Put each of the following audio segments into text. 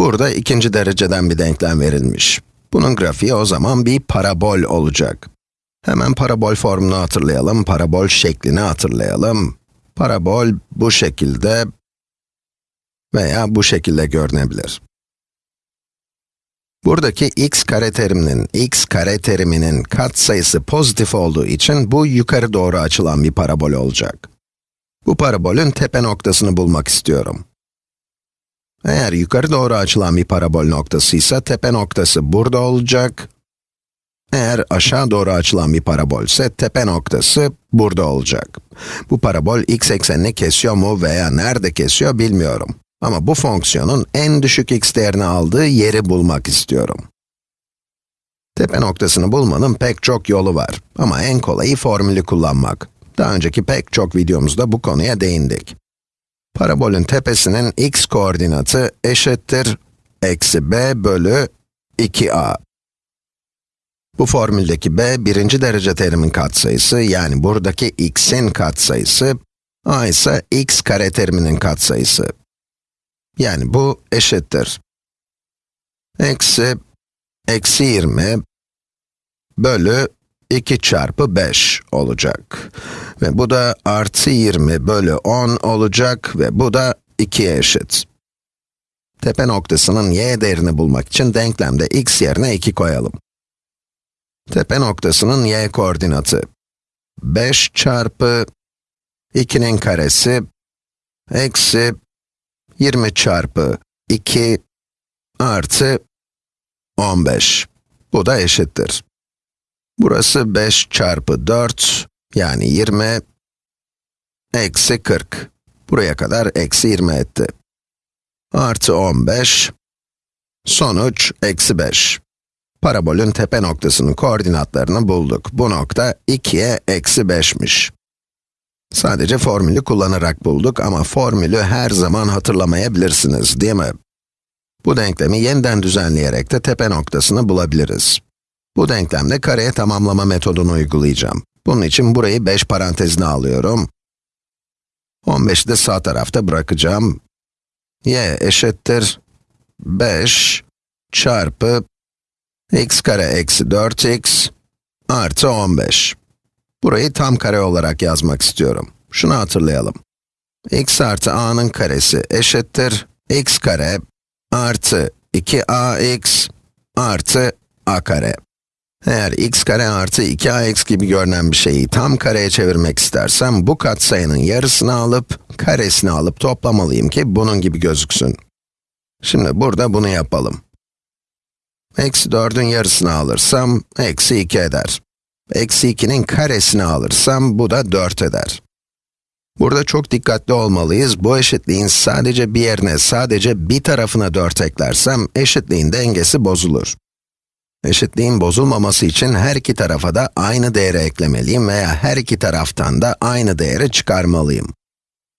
Burada ikinci dereceden bir denklem verilmiş. Bunun grafiği o zaman bir parabol olacak. Hemen parabol formunu hatırlayalım, parabol şeklini hatırlayalım. Parabol bu şekilde veya bu şekilde görünebilir. Buradaki x kare teriminin, x kare teriminin katsayısı pozitif olduğu için bu yukarı doğru açılan bir parabol olacak. Bu parabolün tepe noktasını bulmak istiyorum. Eğer yukarı doğru açılan bir parabol noktasıysa tepe noktası burada olacak. Eğer aşağı doğru açılan bir parabol ise tepe noktası burada olacak. Bu parabol x eksenini kesiyor mu veya nerede kesiyor bilmiyorum. Ama bu fonksiyonun en düşük x değerini aldığı yeri bulmak istiyorum. Tepe noktasını bulmanın pek çok yolu var ama en kolayı formülü kullanmak. Daha önceki pek çok videomuzda bu konuya değindik. Parabolün tepesinin x koordinatı eşittir eksi b bölü 2a. Bu formüldeki b, birinci derece terimin katsayısı, yani buradaki x'in katsayısı, a ise x kare teriminin katsayısı. Yani bu eşittir. Eksi, eksi 20 bölü 2 çarpı 5 olacak. Ve bu da artı 20 bölü 10 olacak ve bu da 2'ye eşit. Tepe noktasının y değerini bulmak için denklemde x yerine 2 koyalım. Tepe noktasının y koordinatı 5 çarpı 2'nin karesi eksi 20 çarpı 2 artı 15. Bu da eşittir. Burası 5 çarpı 4, yani 20, eksi 40. Buraya kadar eksi 20 etti. Artı 15, sonuç eksi 5. Parabolün tepe noktasının koordinatlarını bulduk. Bu nokta 2'ye eksi 5'miş. Sadece formülü kullanarak bulduk ama formülü her zaman hatırlamayabilirsiniz, değil mi? Bu denklemi yeniden düzenleyerek de tepe noktasını bulabiliriz. Bu denklemde kareye tamamlama metodunu uygulayacağım. Bunun için burayı 5 parantezine alıyorum. 15'i de sağ tarafta bırakacağım. y eşittir 5 çarpı x kare eksi 4x artı 15. Burayı tam kare olarak yazmak istiyorum. Şunu hatırlayalım. x artı a'nın karesi eşittir x kare artı 2ax artı a kare. Eğer x kare artı 2ax gibi görünen bir şeyi tam kareye çevirmek istersem, bu katsayının yarısını alıp, karesini alıp toplamalıyım ki bunun gibi gözüksün. Şimdi burada bunu yapalım. Eksi 4'ün yarısını alırsam, eksi 2 eder. Eksi 2'nin karesini alırsam, bu da 4 eder. Burada çok dikkatli olmalıyız. Bu eşitliğin sadece bir yerine, sadece bir tarafına 4 eklersem, eşitliğin dengesi bozulur. Eşitliğin bozulmaması için her iki tarafa da aynı değeri eklemeliyim veya her iki taraftan da aynı değeri çıkarmalıyım.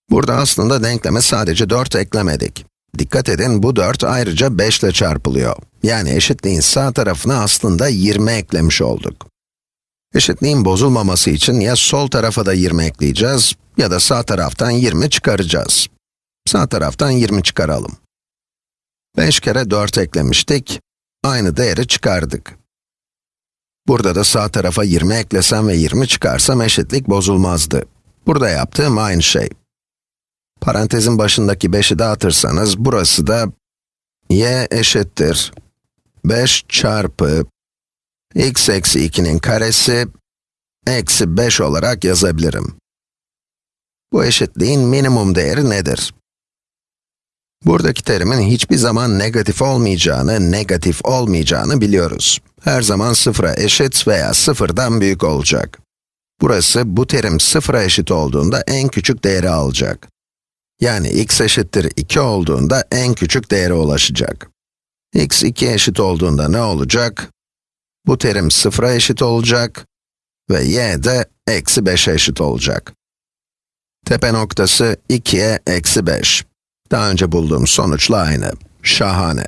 Burada aslında denkleme sadece 4 eklemedik. Dikkat edin, bu 4 ayrıca 5 ile çarpılıyor. Yani eşitliğin sağ tarafına aslında 20 eklemiş olduk. Eşitliğin bozulmaması için ya sol tarafa da 20 ekleyeceğiz, ya da sağ taraftan 20 çıkaracağız. Sağ taraftan 20 çıkaralım. 5 kere 4 eklemiştik, aynı değeri çıkardık. Burada da sağ tarafa 20 eklesem ve 20 çıkarsam eşitlik bozulmazdı. Burada yaptığım aynı şey. Parantezin başındaki 5'i dağıtırsanız, burası da y eşittir 5 çarpı x eksi 2'nin karesi eksi 5 olarak yazabilirim. Bu eşitliğin minimum değeri nedir? Buradaki terimin hiçbir zaman negatif olmayacağını, negatif olmayacağını biliyoruz. Her zaman sıfıra eşit veya sıfırdan büyük olacak. Burası, bu terim sıfıra eşit olduğunda en küçük değeri alacak. Yani x eşittir 2 olduğunda en küçük değere ulaşacak. x 2 eşit olduğunda ne olacak? Bu terim sıfıra eşit olacak ve y de eksi 5'e eşit olacak. Tepe noktası 2'ye eksi 5. Daha önce bulduğum sonuçla aynı. Şahane.